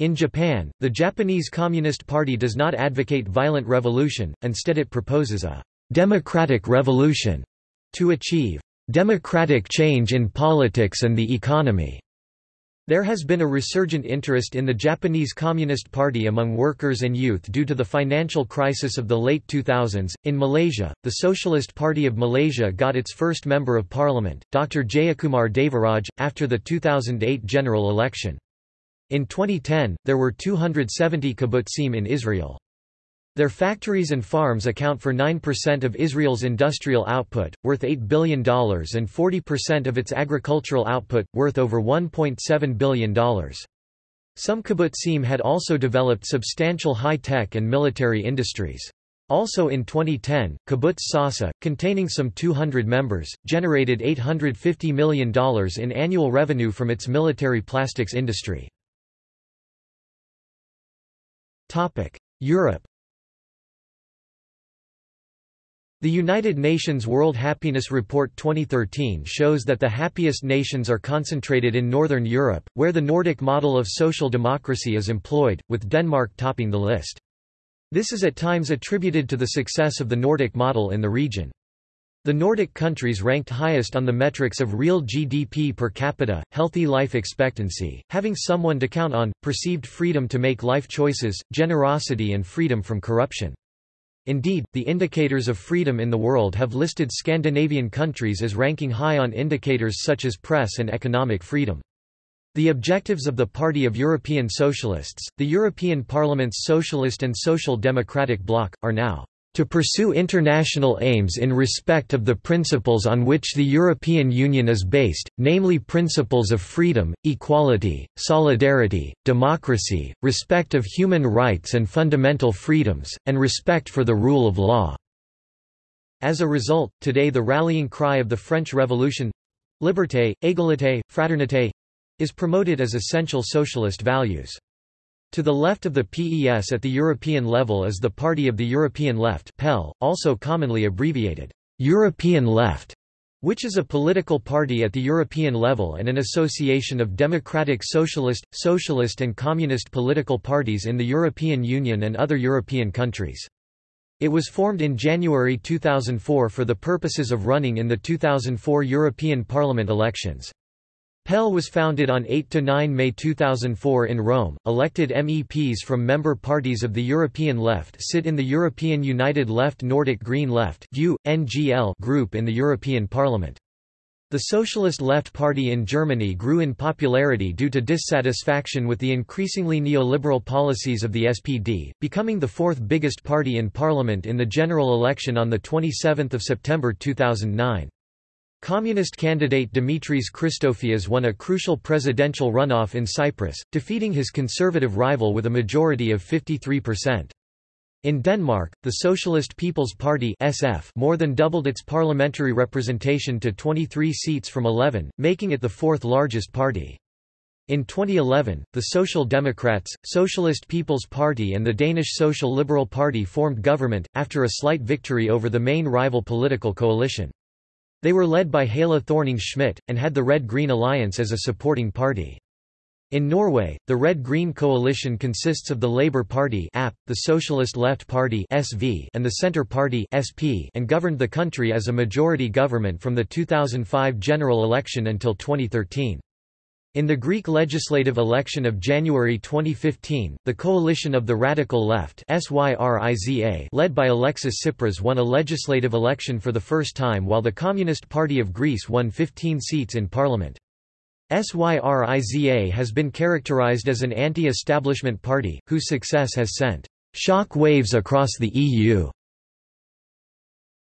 Speaker 1: In Japan, the Japanese Communist Party does not advocate violent revolution, instead it proposes a «democratic revolution» to achieve democratic change in politics and the economy. There has been a resurgent interest in the Japanese Communist Party among workers and youth due to the financial crisis of the late 2000s. In Malaysia, the Socialist Party of Malaysia got its first Member of Parliament, Dr. Jayakumar Devaraj, after the 2008 general election. In 2010, there were 270 kibbutzim in Israel. Their factories and farms account for 9% of Israel's industrial output, worth $8 billion and 40% of its agricultural output, worth over $1.7 billion. Some kibbutzim had also developed substantial high-tech and military industries. Also in 2010, Kibbutz Sasa, containing some 200 members, generated $850 million in annual revenue from its military plastics industry. Europe The United Nations World Happiness Report 2013 shows that the happiest nations are concentrated in Northern Europe, where the Nordic model of social democracy is employed, with Denmark topping the list. This is at times attributed to the success of the Nordic model in the region. The Nordic countries ranked highest on the metrics of real GDP per capita, healthy life expectancy, having someone to count on, perceived freedom to make life choices, generosity and freedom from corruption. Indeed, the indicators of freedom in the world have listed Scandinavian countries as ranking high on indicators such as press and economic freedom. The objectives of the Party of European Socialists, the European Parliament's Socialist and Social Democratic bloc, are now to pursue international aims in respect of the principles on which the European Union is based, namely principles of freedom, equality, solidarity, democracy, respect of human rights and fundamental freedoms, and respect for the rule of law." As a result, today the rallying cry of the French Revolution—liberté, égalité, fraternité, is promoted as essential socialist values. To the left of the PES at the European level is the Party of the European Left PEL, also commonly abbreviated, European Left, which is a political party at the European level and an association of democratic socialist, socialist and communist political parties in the European Union and other European countries. It was formed in January 2004 for the purposes of running in the 2004 European Parliament elections. PEL was founded on 8–9 May 2004 in Rome. Elected MEPs from member parties of the European Left sit in the European United Left Nordic Green Left group in the European Parliament. The Socialist Left Party in Germany grew in popularity due to dissatisfaction with the increasingly neoliberal policies of the SPD, becoming the fourth biggest party in parliament in the general election on 27 September 2009. Communist candidate Dimitris Christofias won a crucial presidential runoff in Cyprus, defeating his conservative rival with a majority of 53%. In Denmark, the Socialist People's Party SF more than doubled its parliamentary representation to 23 seats from 11, making it the fourth largest party. In 2011, the Social Democrats, Socialist People's Party and the Danish Social Liberal Party formed government, after a slight victory over the main rival political coalition. They were led by Helle Thorning-Schmidt, and had the Red-Green Alliance as a supporting party. In Norway, the Red-Green coalition consists of the Labour Party AP, the Socialist Left Party SV, and the Centre Party SP, and governed the country as a majority government from the 2005 general election until 2013. In the Greek legislative election of January 2015, the coalition of the Radical Left led by Alexis Tsipras won a legislative election for the first time while the Communist Party of Greece won 15 seats in parliament. SYRIZA has been characterized as an anti-establishment party, whose success has sent shock waves across the EU.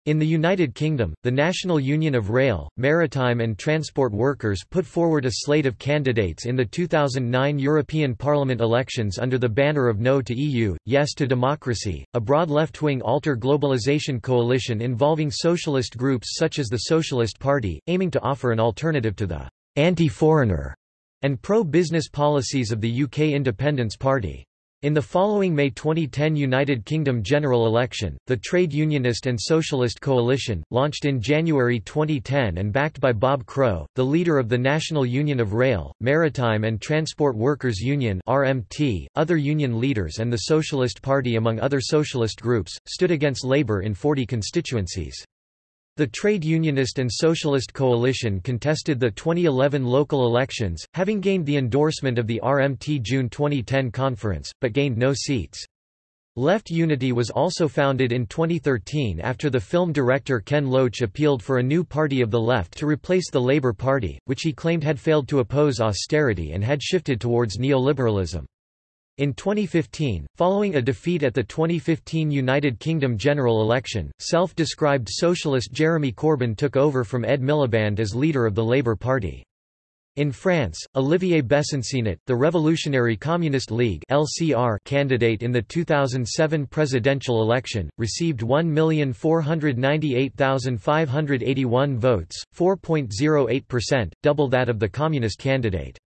Speaker 1: In the United Kingdom, the National Union of Rail, Maritime and Transport Workers put forward a slate of candidates in the 2009 European Parliament elections under the banner of No to EU, Yes to Democracy, a broad left-wing alter globalization coalition involving socialist groups such as the Socialist Party, aiming to offer an alternative to the anti-foreigner and pro-business policies of the UK Independence Party. In the following May 2010 United Kingdom general election, the Trade Unionist and Socialist Coalition, launched in January 2010 and backed by Bob Crow, the leader of the National Union of Rail, Maritime and Transport Workers Union RMT, other union leaders and the Socialist Party among other socialist groups, stood against Labour in 40 constituencies. The Trade Unionist and Socialist Coalition contested the 2011 local elections, having gained the endorsement of the RMT June 2010 conference, but gained no seats. Left Unity was also founded in 2013 after the film director Ken Loach appealed for a new party of the left to replace the Labour Party, which he claimed had failed to oppose austerity and had shifted towards neoliberalism. In 2015, following a defeat at the 2015 United Kingdom general election, self-described socialist Jeremy Corbyn took over from Ed Miliband as leader of the Labour Party. In France, Olivier Besancenot, the Revolutionary Communist League (LCR) candidate in the 2007 presidential election, received 1,498,581 votes, 4.08%, double that of the communist candidate.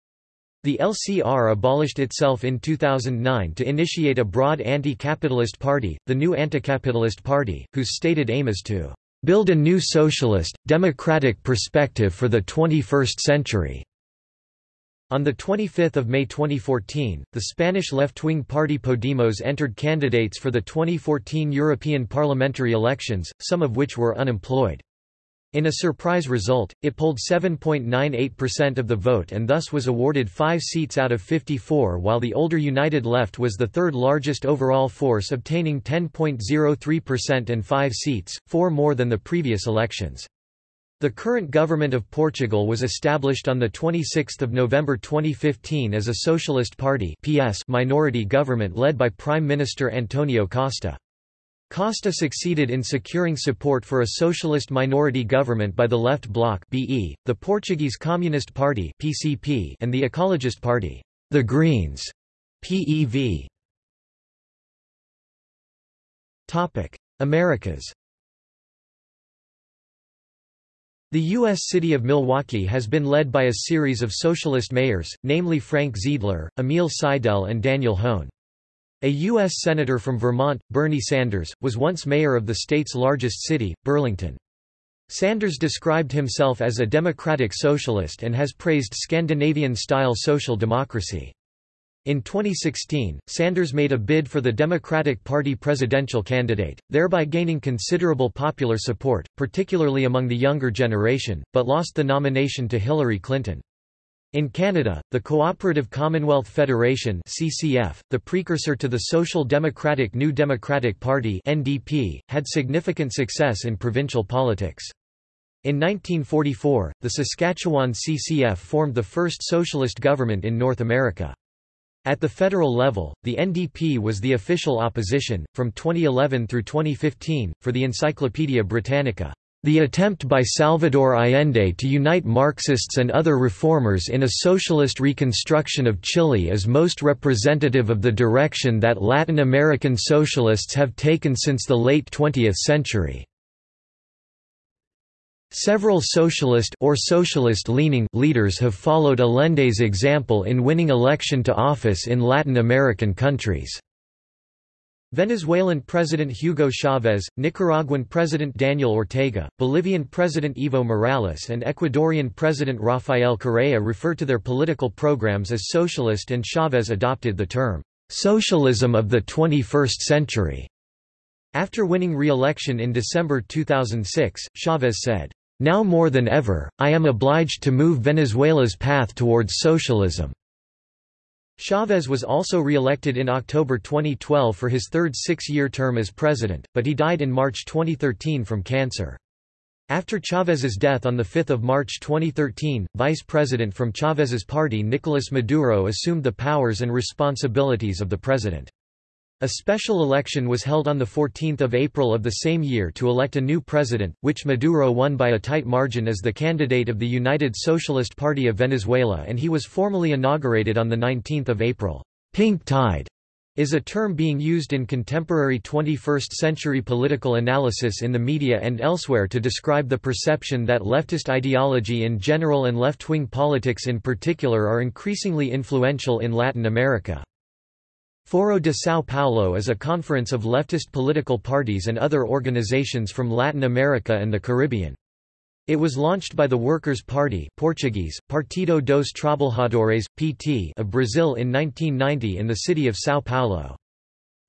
Speaker 1: The LCR abolished itself in 2009 to initiate a broad anti-capitalist party, the New Anticapitalist Party, whose stated aim is to build a new socialist, democratic perspective for the 21st century. On 25 May 2014, the Spanish left-wing party Podemos entered candidates for the 2014 European parliamentary elections, some of which were unemployed. In a surprise result, it polled 7.98% of the vote and thus was awarded 5 seats out of 54 while the older United Left was the third largest overall force obtaining 10.03% and 5 seats, 4 more than the previous elections. The current government of Portugal was established on 26 November 2015 as a Socialist Party PS minority government led by Prime Minister Antonio Costa. Costa succeeded in securing support for a socialist minority government by the Left Bloc BE, the Portuguese Communist Party PCP, and the Ecologist Party, the Greens PEV. Topic: Americas. The U.S. city of Milwaukee has been led by a series of socialist mayors, namely Frank Zeidler, Emil Seidel and Daniel Hoan. A U.S. Senator from Vermont, Bernie Sanders, was once mayor of the state's largest city, Burlington. Sanders described himself as a democratic socialist and has praised Scandinavian-style social democracy. In 2016, Sanders made a bid for the Democratic Party presidential candidate, thereby gaining considerable popular support, particularly among the younger generation, but lost the nomination to Hillary Clinton. In Canada, the Cooperative Commonwealth Federation CCF, the precursor to the Social Democratic New Democratic Party NDP, had significant success in provincial politics. In 1944, the Saskatchewan CCF formed the first socialist government in North America. At the federal level, the NDP was the official opposition. From 2011 through 2015, for the Encyclopaedia Britannica, the attempt by Salvador Allende to unite Marxists and other reformers in a socialist reconstruction of Chile is most representative of the direction that Latin American socialists have taken since the late 20th century. Several socialist or socialist-leaning leaders have followed Allende's example in winning election to office in Latin American countries. Venezuelan President Hugo Chavez, Nicaraguan President Daniel Ortega, Bolivian President Evo Morales and Ecuadorian President Rafael Correa refer to their political programs as socialist and Chavez adopted the term, "'socialism of the 21st century'". After winning re-election in December 2006, Chavez said, now more than ever, I am obliged to move Venezuela's path towards socialism. Chavez was also re-elected in October 2012 for his third six-year term as president, but he died in March 2013 from cancer. After Chavez's death on 5 March 2013, vice president from Chavez's party Nicolas Maduro assumed the powers and responsibilities of the president. A special election was held on 14 April of the same year to elect a new president, which Maduro won by a tight margin as the candidate of the United Socialist Party of Venezuela and he was formally inaugurated on 19 April. Pink tide is a term being used in contemporary 21st-century political analysis in the media and elsewhere to describe the perception that leftist ideology in general and left-wing politics in particular are increasingly influential in Latin America. Foro de São Paulo is a conference of leftist political parties and other organizations from Latin America and the Caribbean. It was launched by the Workers' Party Portuguese, Partido dos Trabalhadores, PT of Brazil in 1990 in the city of São Paulo.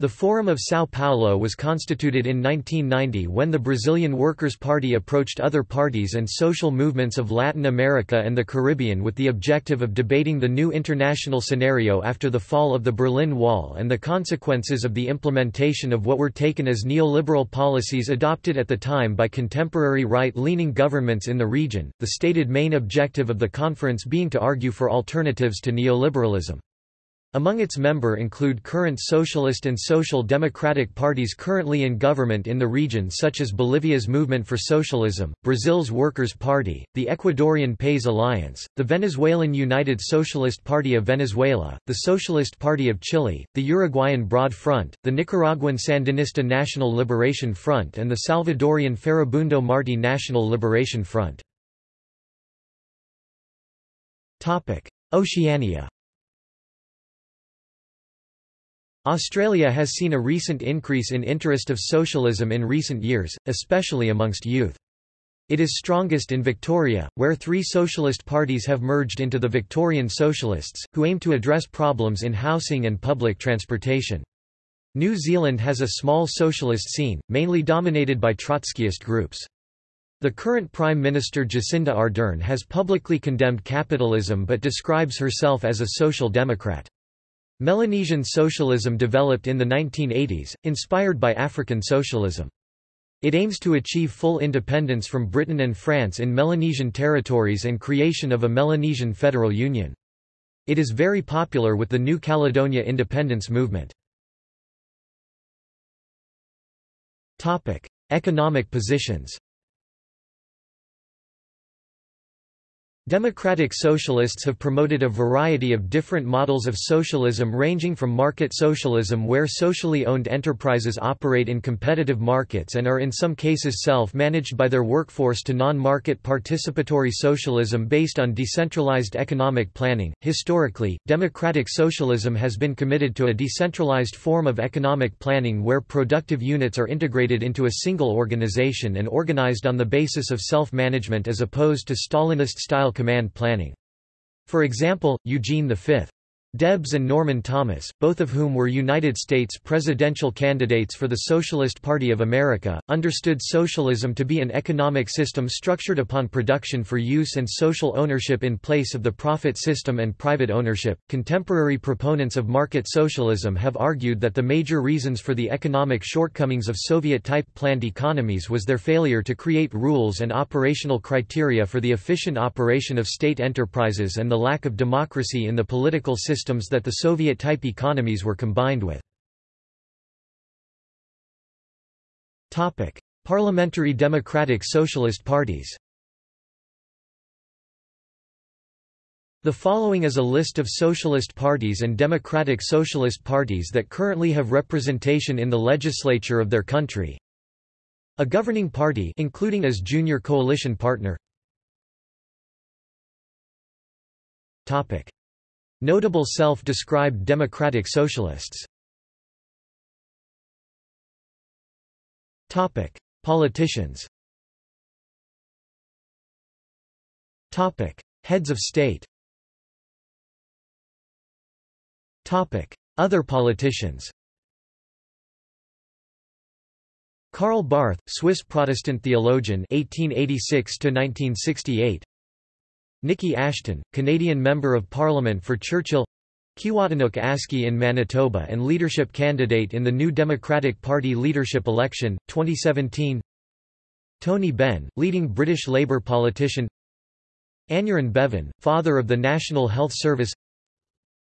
Speaker 1: The Forum of São Paulo was constituted in 1990 when the Brazilian Workers' Party approached other parties and social movements of Latin America and the Caribbean with the objective of debating the new international scenario after the fall of the Berlin Wall and the consequences of the implementation of what were taken as neoliberal policies adopted at the time by contemporary right-leaning governments in the region, the stated main objective of the conference being to argue for alternatives to neoliberalism. Among its member include current socialist and social democratic parties currently in government in the region such as Bolivia's Movement for Socialism, Brazil's Workers' Party, the Ecuadorian PAIS Alliance, the Venezuelan United Socialist Party of Venezuela, the Socialist Party of Chile, the Uruguayan Broad Front, the Nicaraguan Sandinista National Liberation Front and the Salvadorian Farabundo Marti National Liberation Front. Oceania Australia has seen a recent increase in interest of socialism in recent years, especially amongst youth. It is strongest in Victoria, where three socialist parties have merged into the Victorian Socialists, who aim to address problems in housing and public transportation. New Zealand has a small socialist scene, mainly dominated by Trotskyist groups. The current Prime Minister Jacinda Ardern has publicly condemned capitalism but describes herself as a social democrat. Melanesian socialism developed in the 1980s, inspired by African socialism. It aims to achieve full independence from Britain and France in Melanesian territories and creation of a Melanesian federal union. It is very popular with the New Caledonia independence movement. Economic positions Democratic socialists have promoted a variety of different models of socialism ranging from market socialism where socially owned enterprises operate in competitive markets and are in some cases self-managed by their workforce to non-market participatory socialism based on decentralized economic planning. Historically, democratic socialism has been committed to a decentralized form of economic planning where productive units are integrated into a single organization and organized on the basis of self-management as opposed to Stalinist-style command planning. For example, Eugene V. Debs and Norman Thomas, both of whom were United States presidential candidates for the Socialist Party of America, understood socialism to be an economic system structured upon production for use and social ownership in place of the profit system and private ownership. Contemporary proponents of market socialism have argued that the major reasons for the economic shortcomings of Soviet type planned economies was their failure to create rules and operational criteria for the efficient operation of state enterprises and the lack of democracy in the political system systems that the Soviet-type economies were combined with. Parliamentary Democratic Socialist parties The following is a list of socialist parties and democratic socialist parties that currently have representation in the legislature of their country. A governing party including as junior coalition partner. Topic: Notable self-described democratic socialists. Topic: Politicians. Topic: Heads of state. Topic: Other politicians. Karl Barth, Swiss Protestant theologian 1886 to 1968 Niki Ashton, Canadian Member of Parliament for Churchill Keewatinook Aski in Manitoba and leadership candidate in the New Democratic Party leadership election, 2017 Tony Benn, leading British Labour politician Aneurin Bevan, father of the National Health Service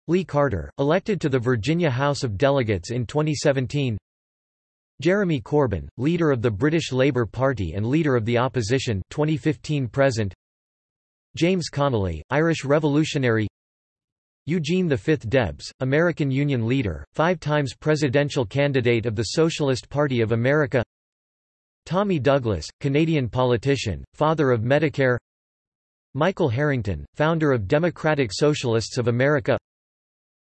Speaker 1: Lee Carter, elected to the Virginia House of Delegates in 2017 Jeremy Corbyn, leader of the British Labour Party and leader of the opposition 2015 present James Connolly, Irish revolutionary Eugene V. Debs, American Union leader, five times presidential candidate of the Socialist Party of America Tommy Douglas, Canadian politician, father of Medicare Michael Harrington, founder of Democratic Socialists of America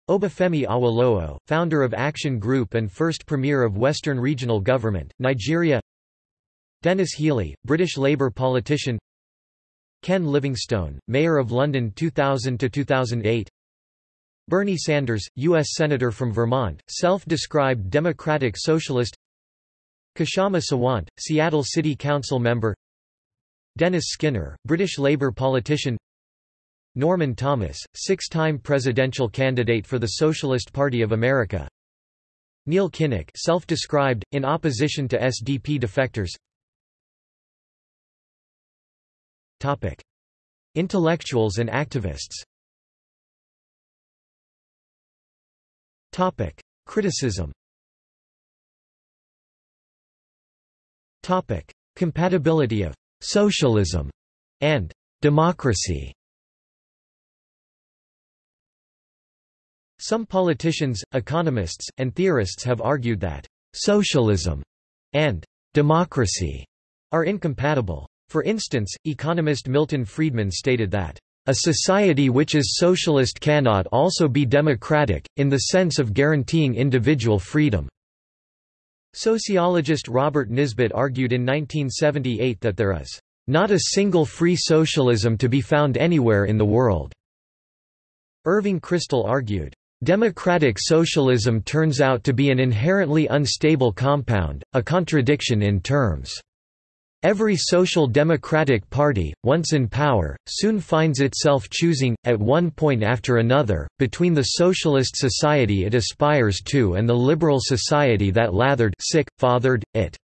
Speaker 1: Obafemi Awolowo, founder of Action Group and first Premier of Western Regional Government, Nigeria Denis Healey, British Labour politician Ken Livingstone, Mayor of London 2000–2008 Bernie Sanders, U.S. Senator from Vermont, self-described Democratic Socialist. Kshama Sawant, Seattle City Council member. Dennis Skinner, British Labour politician. Norman Thomas, six-time presidential candidate for the Socialist Party of America. Neil Kinnock self-described, in opposition to SDP defectors Intellectuals and activists. Criticism. Compatibility of «socialism» and «democracy» Some politicians, economists, and theorists have argued that «socialism» and «democracy» are incompatible. For instance, economist Milton Friedman stated that, "...a society which is socialist cannot also be democratic, in the sense of guaranteeing individual freedom." Sociologist Robert Nisbet argued in 1978 that there is, "...not a single free socialism to be found anywhere in the world." Irving Kristol argued, Democratic socialism turns out to be an inherently unstable compound, a contradiction in terms. Every social democratic party, once in power, soon finds itself choosing, at one point after another, between the socialist society it aspires to and the liberal society that lathered sick, fathered, it.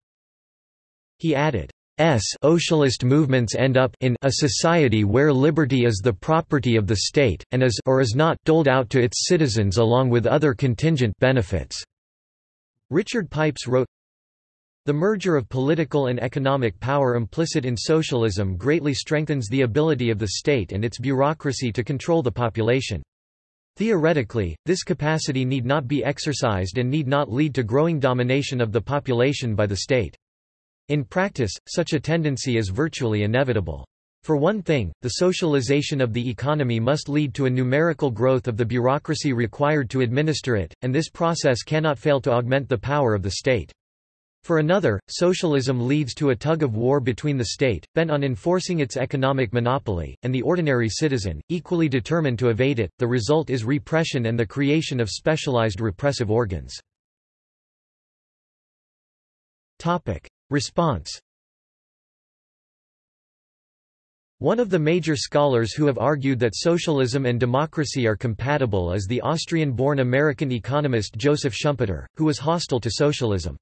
Speaker 1: He added, S socialist movements end up in a society where liberty is the property of the state, and is or is not doled out to its citizens along with other contingent benefits." Richard Pipes wrote, The merger of political and economic power implicit in socialism greatly strengthens the ability of the state and its bureaucracy to control the population. Theoretically, this capacity need not be exercised and need not lead to growing domination of the population by the state. In practice, such a tendency is virtually inevitable. For one thing, the socialization of the economy must lead to a numerical growth of the bureaucracy required to administer it, and this process cannot fail to augment the power of the state. For another, socialism leads to a tug-of-war between the state, bent on enforcing its economic monopoly, and the ordinary citizen, equally determined to evade it. The result is repression and the creation of specialized repressive organs. Topic: Response One of the major scholars who have argued that socialism and democracy are compatible is the Austrian-born American economist Joseph Schumpeter, who was hostile to socialism.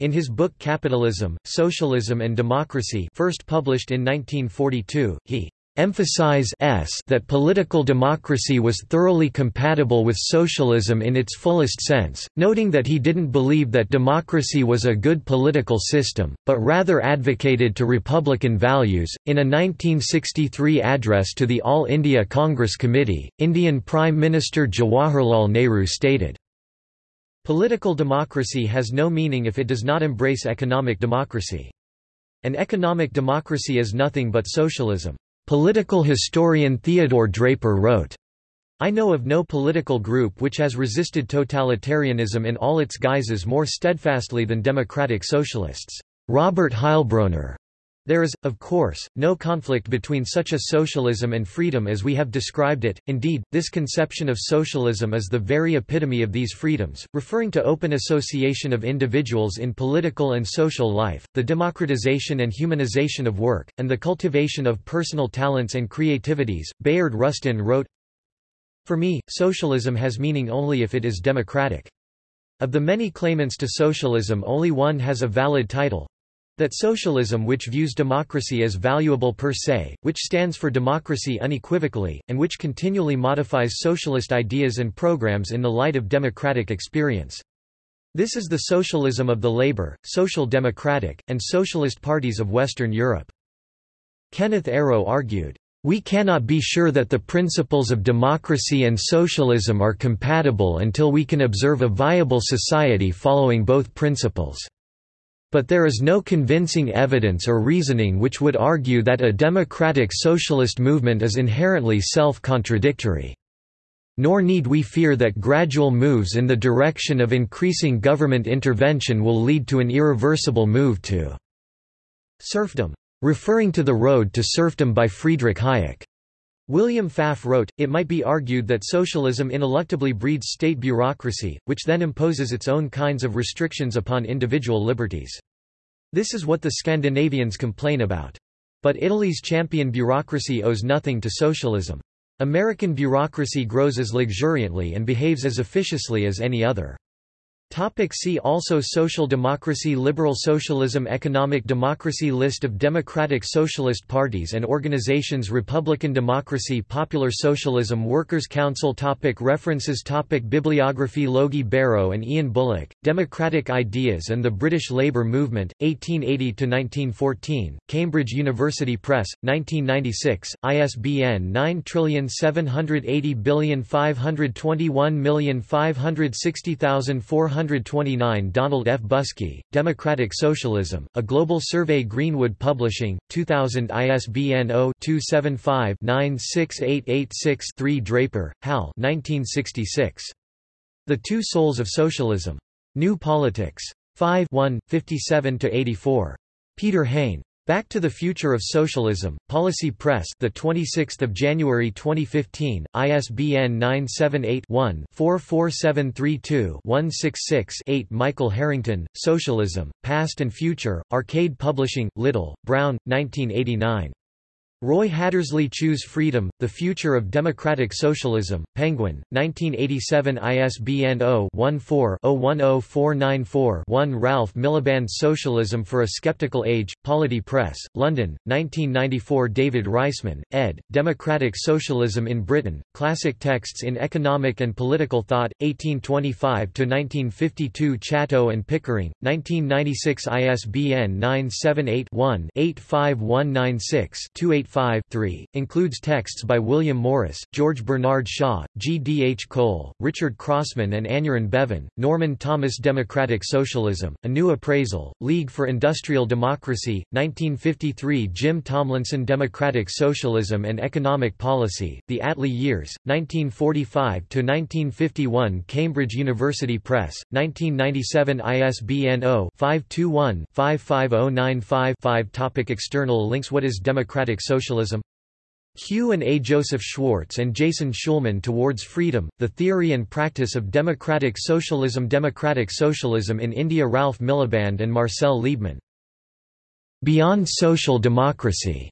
Speaker 1: In his book Capitalism, Socialism and Democracy first published in 1942, he emphasize that political democracy was thoroughly compatible with socialism in its fullest sense, noting that he didn't believe that democracy was a good political system, but rather advocated to republican values. In a 1963 address to the All India Congress Committee, Indian Prime Minister Jawaharlal Nehru stated, Political democracy has no meaning if it does not embrace economic democracy. An economic democracy is nothing but socialism. Political historian Theodore Draper wrote, I know of no political group which has resisted totalitarianism in all its guises more steadfastly than democratic socialists. Robert Heilbroner there is, of course, no conflict between such a socialism and freedom as we have described it, indeed, this conception of socialism is the very epitome of these freedoms, referring to open association of individuals in political and social life, the democratization and humanization of work, and the cultivation of personal talents and creativities. Bayard Rustin wrote, For me, socialism has meaning only if it is democratic. Of the many claimants to socialism only one has a valid title, that socialism which views democracy as valuable per se, which stands for democracy unequivocally, and which continually modifies socialist ideas and programs in the light of democratic experience. This is the socialism of the Labour, Social Democratic, and Socialist parties of Western Europe. Kenneth Arrow argued, we cannot be sure that the principles of democracy and socialism are compatible until we can observe a viable society following both principles. But there is no convincing evidence or reasoning which would argue that a democratic socialist movement is inherently self-contradictory. Nor need we fear that gradual moves in the direction of increasing government intervention will lead to an irreversible move to serfdom. Referring to The Road to Serfdom by Friedrich Hayek. William Pfaff wrote, it might be argued that socialism ineluctably breeds state bureaucracy, which then imposes its own kinds of restrictions upon individual liberties. This is what the Scandinavians complain about. But Italy's champion bureaucracy owes nothing to socialism. American bureaucracy grows as luxuriantly and behaves as officiously as any other. Topic see also Social democracy Liberal socialism Economic democracy List of democratic socialist parties and organizations Republican democracy Popular socialism Workers' Council topic References topic Bibliography Logie Barrow and Ian Bullock, Democratic Ideas and the British Labour Movement, 1880–1914, Cambridge University Press, 1996, ISBN 9780521560400 129 Donald F. Busky, Democratic Socialism, A Global Survey Greenwood Publishing, 2000 ISBN 0-275-96886-3 Draper, Hal 1966. The Two Souls of Socialism. New Politics. 5 57–84. Peter Hain. Back to the Future of Socialism, Policy Press, the 26th of January 2015, ISBN 978-1-44732-166-8. Michael Harrington, Socialism, Past and Future, Arcade Publishing, Little, Brown, 1989. Roy Hattersley Choose Freedom, The Future of Democratic Socialism, Penguin, 1987 ISBN 0-14-010494-1 Ralph Miliband Socialism for a Skeptical Age, Polity Press, London, 1994 David Reisman, ed., Democratic Socialism in Britain, Classic Texts in Economic and Political Thought, 1825–1952 Chatto and Pickering, 1996 ISBN 978 one 85196 5 includes texts by William Morris, George Bernard Shaw, G. D. H. Cole, Richard Crossman and Aneurin Bevan, Norman Thomas Democratic Socialism, A New Appraisal, League for Industrial Democracy, 1953 Jim Tomlinson Democratic Socialism and Economic Policy, The Attlee Years, 1945–1951 Cambridge University Press, 1997 ISBN 0-521-55095-5 Topic External links What is Democratic Socialism Socialism Hugh and A. Joseph Schwartz and Jason Schulman Towards Freedom, The Theory and Practice of Democratic Socialism Democratic Socialism in India Ralph Miliband and Marcel Liebman. Beyond Social Democracy.